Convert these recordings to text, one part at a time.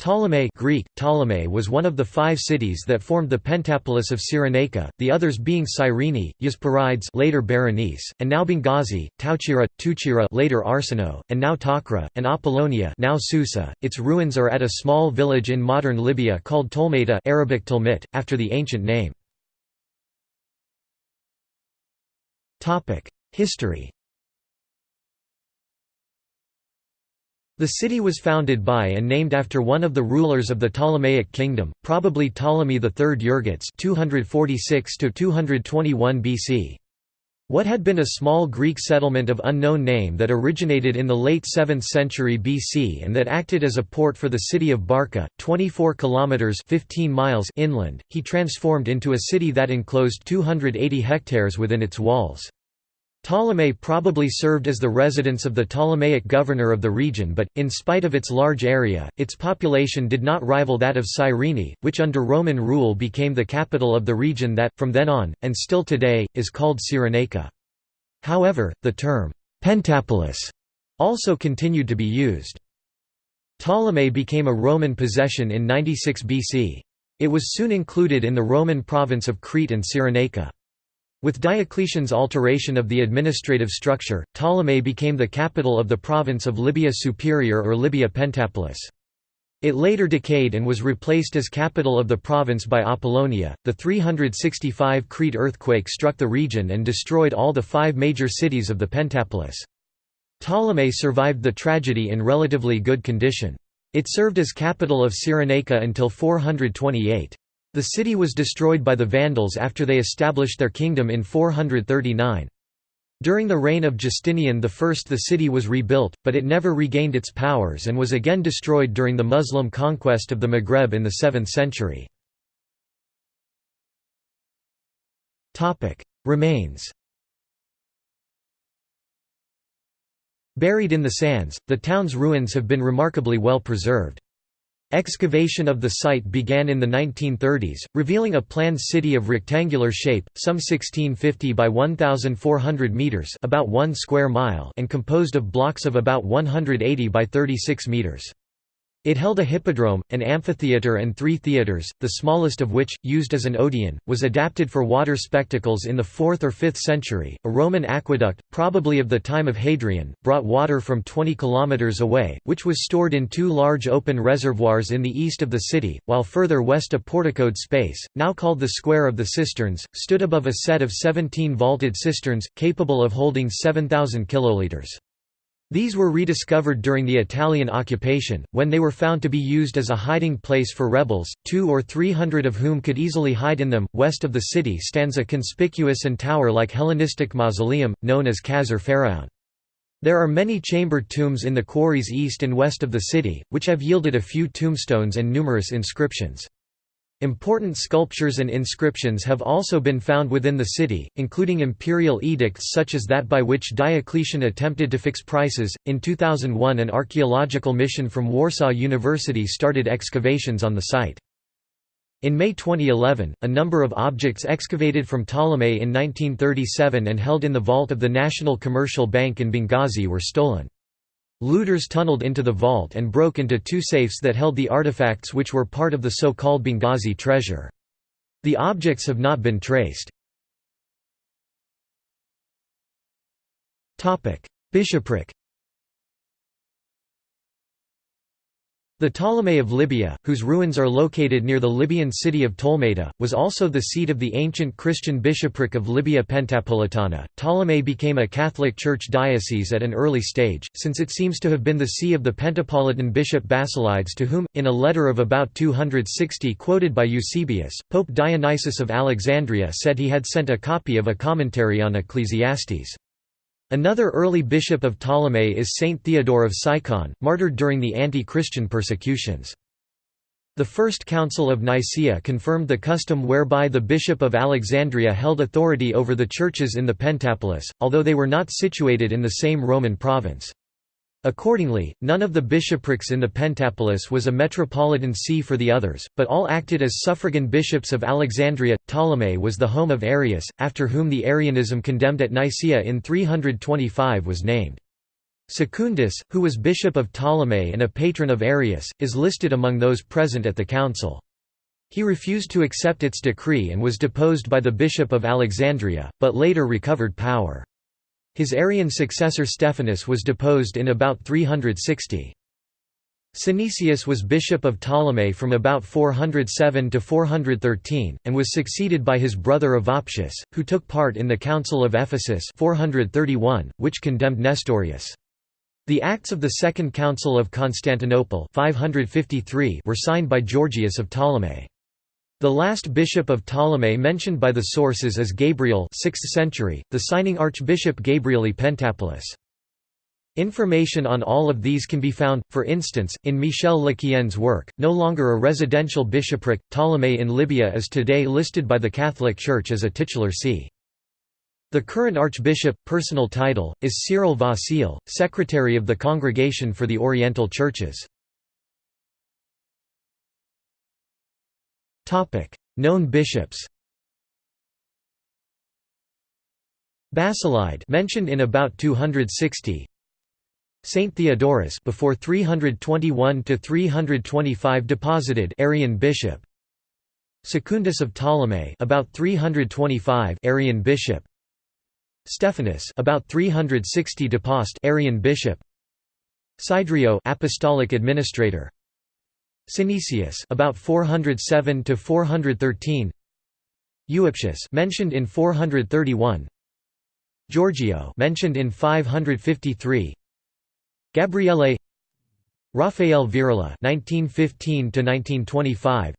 Ptolemy Greek, Ptolemy was one of the five cities that formed the Pentapolis of Cyrenaica, the others being Cyrene, Euesperides later Berenice, and now Benghazi, Tauchira, Tuchira later Arsinoe, and now Tocra, and Apollonia now Susa. Its ruins are at a small village in modern Libya called Tolmeta Arabic Tolmit, after the ancient name. History The city was founded by and named after one of the rulers of the Ptolemaic kingdom, probably Ptolemy III Euergetes 246 BC. What had been a small Greek settlement of unknown name that originated in the late 7th century BC and that acted as a port for the city of Barca, 24 kilometers 15 miles inland, he transformed into a city that enclosed 280 hectares within its walls. Ptolemy probably served as the residence of the Ptolemaic governor of the region but, in spite of its large area, its population did not rival that of Cyrene, which under Roman rule became the capital of the region that, from then on, and still today, is called Cyrenaica. However, the term, «Pentapolis» also continued to be used. Ptolemy became a Roman possession in 96 BC. It was soon included in the Roman province of Crete and Cyrenaica. With Diocletian's alteration of the administrative structure, Ptolemy became the capital of the province of Libya Superior or Libya Pentapolis. It later decayed and was replaced as capital of the province by Apollonia. The 365 Crete earthquake struck the region and destroyed all the five major cities of the Pentapolis. Ptolemy survived the tragedy in relatively good condition. It served as capital of Cyrenaica until 428. The city was destroyed by the Vandals after they established their kingdom in 439. During the reign of Justinian I the city was rebuilt, but it never regained its powers and was again destroyed during the Muslim conquest of the Maghreb in the 7th century. Remains Buried in the sands, the town's ruins have been remarkably well preserved. Excavation of the site began in the 1930s, revealing a planned city of rectangular shape, some 1650 by 1,400 metres about 1 square mile and composed of blocks of about 180 by 36 metres. It held a hippodrome, an amphitheatre and three theatres, the smallest of which, used as an odeon, was adapted for water spectacles in the 4th or 5th century. A Roman aqueduct, probably of the time of Hadrian, brought water from 20 kilometres away, which was stored in two large open reservoirs in the east of the city, while further west a porticoed space, now called the Square of the Cisterns, stood above a set of 17 vaulted cisterns, capable of holding 7,000 kilolitres. These were rediscovered during the Italian occupation, when they were found to be used as a hiding place for rebels, two or three hundred of whom could easily hide in them. West of the city stands a conspicuous and tower like Hellenistic mausoleum, known as Qasr Pharaon. There are many chambered tombs in the quarries east and west of the city, which have yielded a few tombstones and numerous inscriptions. Important sculptures and inscriptions have also been found within the city, including imperial edicts such as that by which Diocletian attempted to fix prices. In 2001, an archaeological mission from Warsaw University started excavations on the site. In May 2011, a number of objects excavated from Ptolemy in 1937 and held in the vault of the National Commercial Bank in Benghazi were stolen. Looters tunneled into the vault and broke into two safes that held the artifacts which were part of the so-called Benghazi treasure. The objects have not been traced. Bishopric The Ptolemy of Libya, whose ruins are located near the Libyan city of Tolmeta, was also the seat of the ancient Christian bishopric of Libya Pentapolitana. Ptolemy became a Catholic Church diocese at an early stage, since it seems to have been the see of the Pentapolitan bishop Basilides to whom, in a letter of about 260 quoted by Eusebius, Pope Dionysius of Alexandria said he had sent a copy of a commentary on Ecclesiastes. Another early bishop of Ptolemy is Saint Theodore of Sicyon, martyred during the anti-Christian persecutions. The First Council of Nicaea confirmed the custom whereby the Bishop of Alexandria held authority over the churches in the Pentapolis, although they were not situated in the same Roman province. Accordingly, none of the bishoprics in the Pentapolis was a metropolitan see for the others, but all acted as suffragan bishops of Alexandria. Ptolemy was the home of Arius, after whom the Arianism condemned at Nicaea in 325 was named. Secundus, who was bishop of Ptolemy and a patron of Arius, is listed among those present at the council. He refused to accept its decree and was deposed by the bishop of Alexandria, but later recovered power. His Arian successor Stephanus was deposed in about 360. Synesius was bishop of Ptolemy from about 407 to 413, and was succeeded by his brother Euoptius, who took part in the Council of Ephesus 431, which condemned Nestorius. The Acts of the Second Council of Constantinople 553 were signed by Georgius of Ptolemy. The last bishop of Ptolemy mentioned by the sources is Gabriel 6th century, the signing Archbishop Gabrieli Pentapolis. Information on all of these can be found, for instance, in Michel Lequien's work, no longer a residential bishopric, Ptolemy in Libya is today listed by the Catholic Church as a titular see. The current archbishop, personal title, is Cyril Vasile, secretary of the Congregation for the Oriental Churches. Known bishops Basilide mentioned in about 260 Saint Theodorus before 321 to 325 deposited Arian bishop. Secundus of Ptolemy about 325 Arian bishop. Stephanus about 360 depost Arian bishop. Sidrio apostolic administrator Synesius about 407 to 413 Euoptius mentioned in 431 Giorgio mentioned in 553 Gabriele. Raphael Virula 1915 to 1925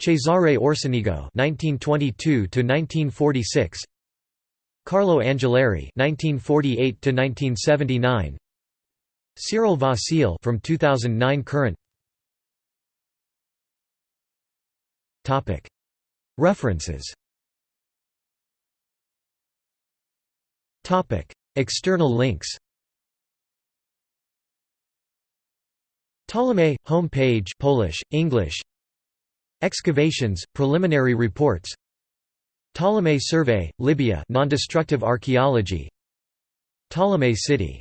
Cesare Orsenigo 1922 to 1946 Carlo Angelari 1948 to 1979 Cyril Vasile from 2009 current References. External links. Ptolemy, home page Polish, English. Excavations, preliminary reports. Ptolemy Survey, Libya non-destructive archaeology. Ptolemy City